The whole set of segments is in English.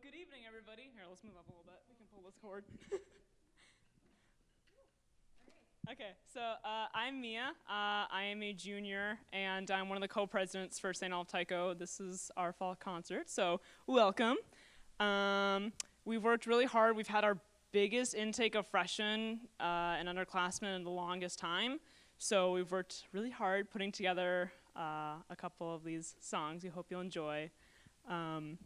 good evening, everybody. Here, let's move up a little bit. We can pull this cord. okay, so uh, I'm Mia. Uh, I am a junior, and I'm one of the co-presidents for St. Olaf Taiko. This is our fall concert, so welcome. Um, we've worked really hard. We've had our biggest intake of freshmen uh, and underclassmen in the longest time. So we've worked really hard putting together uh, a couple of these songs. We hope you'll enjoy. Um,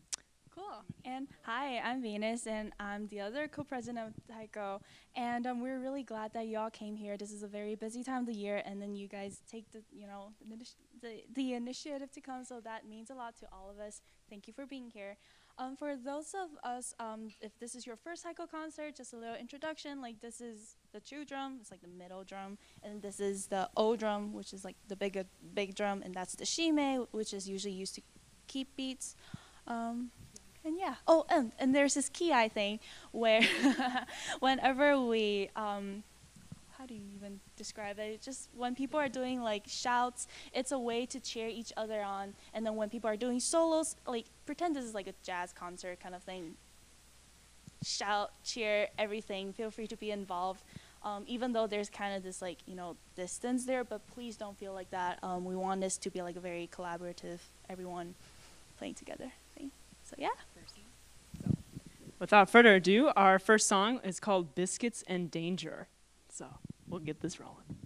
Cool. And hi, I'm Venus, and I'm the other co-president of Taiko. And um, we're really glad that y'all came here. This is a very busy time of the year, and then you guys take the, you know, the, the initiative to come. So that means a lot to all of us. Thank you for being here. Um, for those of us, um, if this is your first Taiko concert, just a little introduction. Like this is the chu drum, it's like the middle drum, and this is the O drum, which is like the big big drum, and that's the shime, which is usually used to keep beats. Um, and yeah. Oh, and, and there's this kiai thing where whenever we, um, how do you even describe it? Just when people are doing like shouts, it's a way to cheer each other on. And then when people are doing solos, like pretend this is like a jazz concert kind of thing. Shout, cheer, everything. Feel free to be involved. Um, even though there's kind of this like you know distance there, but please don't feel like that. Um, we want this to be like a very collaborative, everyone playing together thing. So yeah. Without further ado, our first song is called Biscuits and Danger. So we'll get this rolling.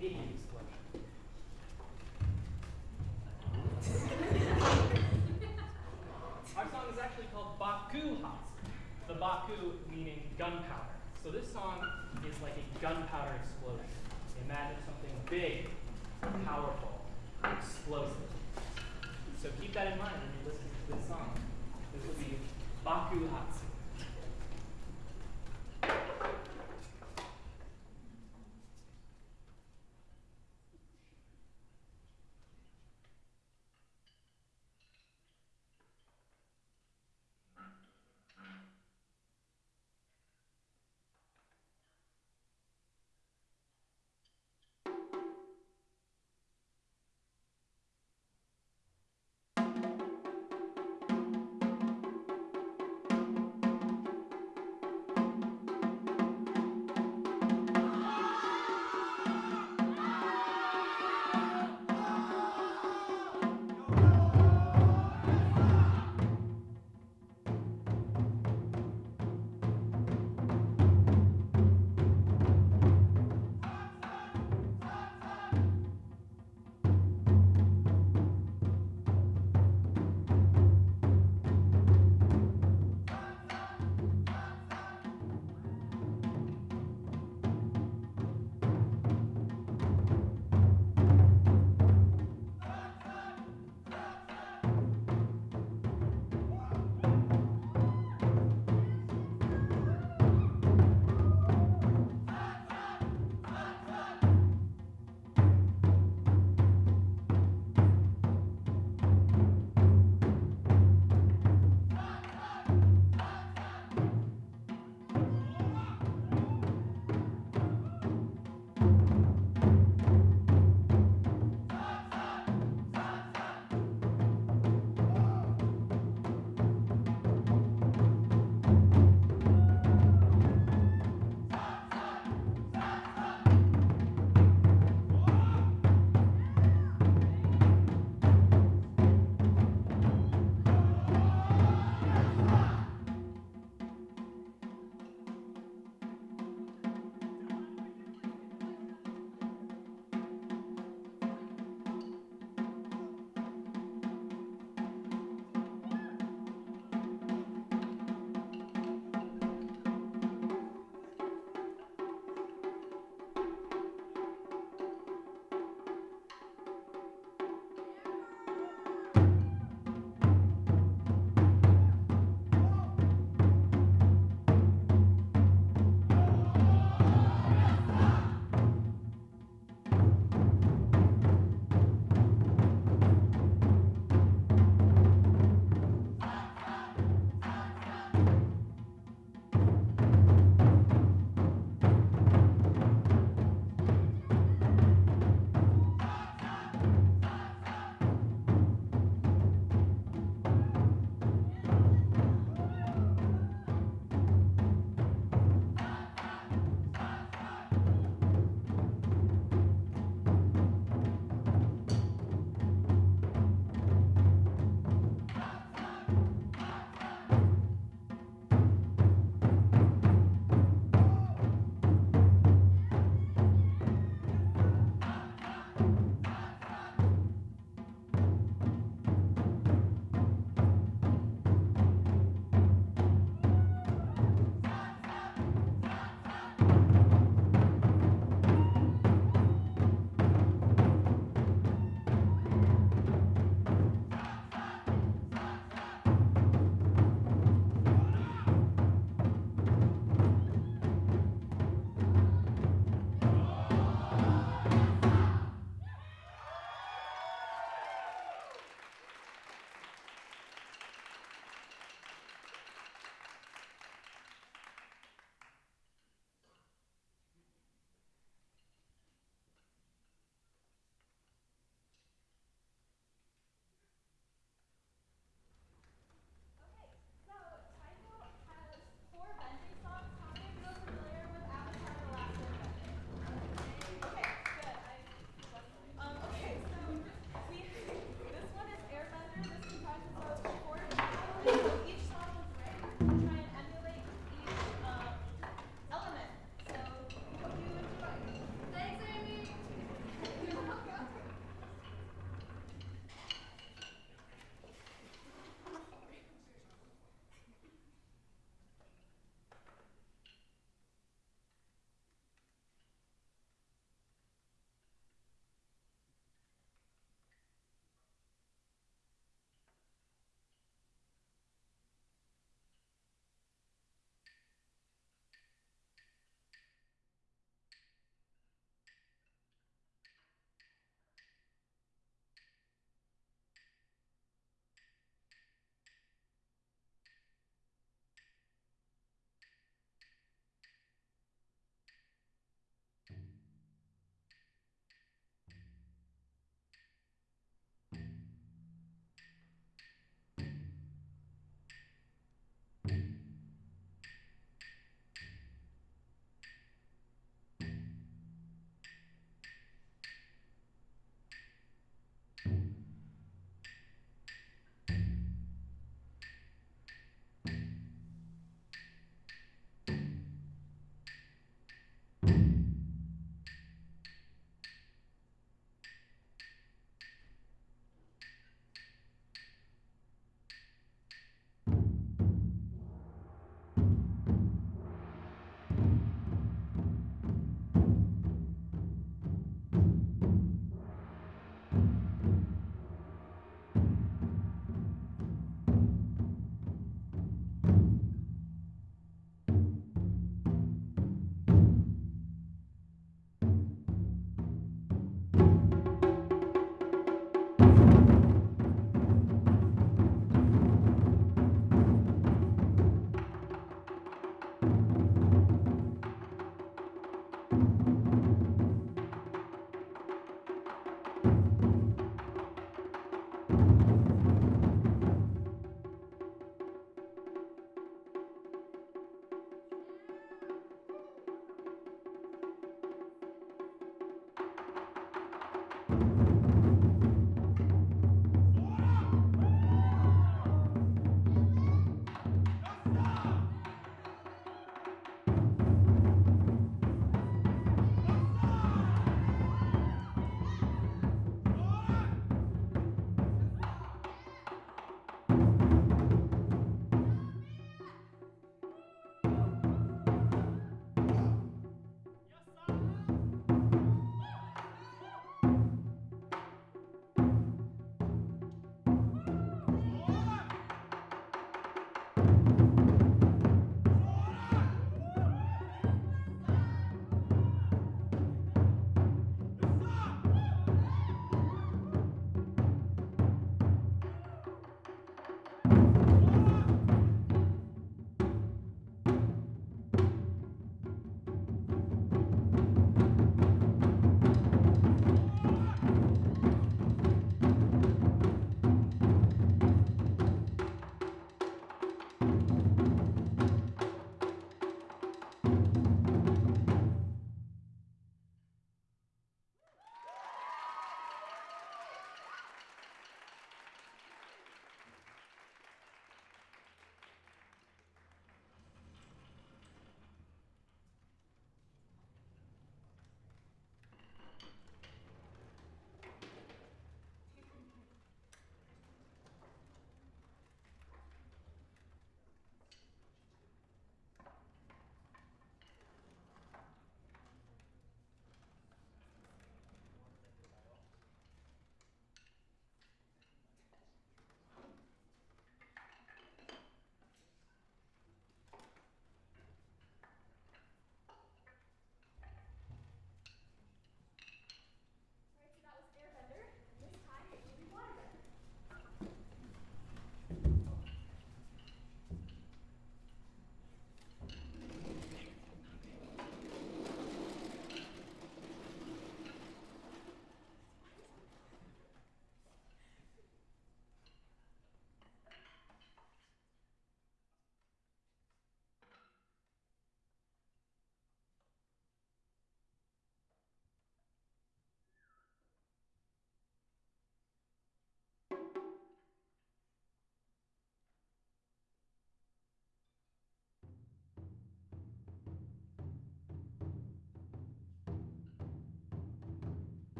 Our song is actually called Baku Hatsu, the Baku meaning gunpowder. So this song is like a gunpowder explosion. Imagine something big, powerful, explosive. So keep that in mind when you listen to this song. This will be Baku Hatsu.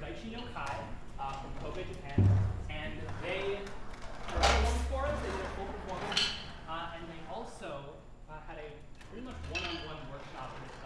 Daichi Nokai uh, from Kobe, Japan, and they performed for us. They did a full performance, uh, and they also uh, had a pretty much one-on-one -on -one workshop with us.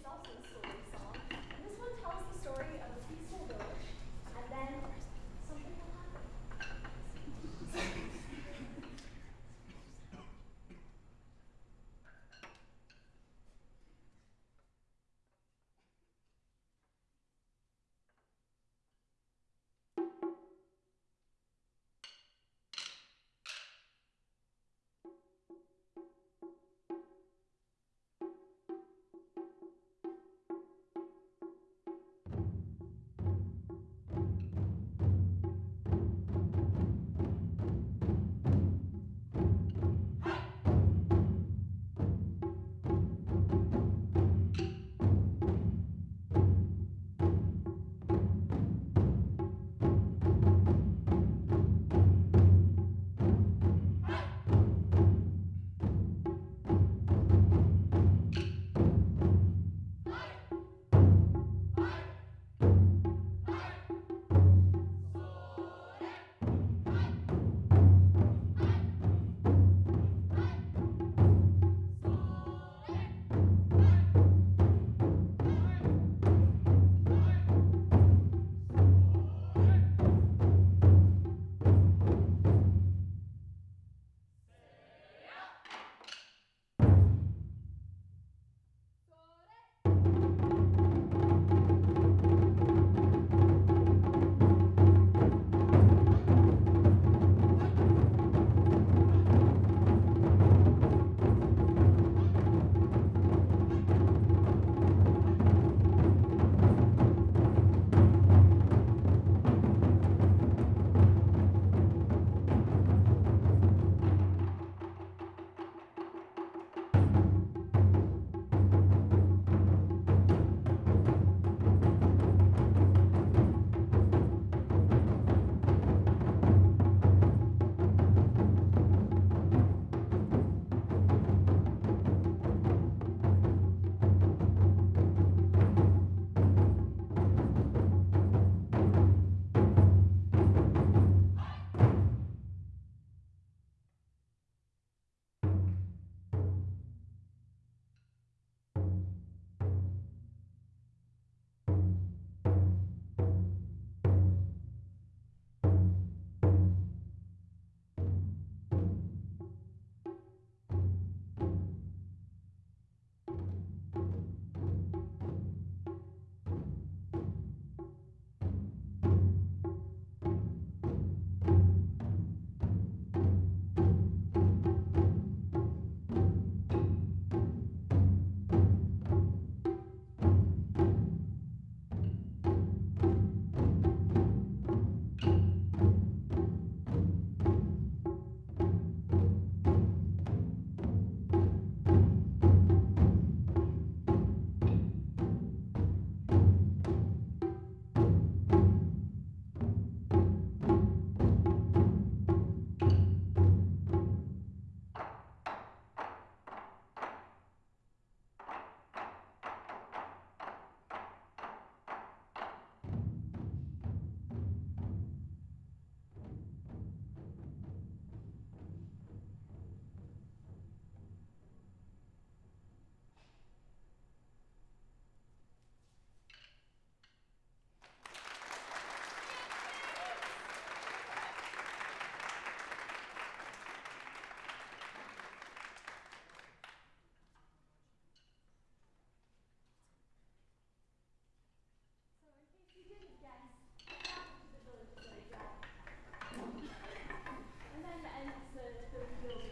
Is also a soul Ende zu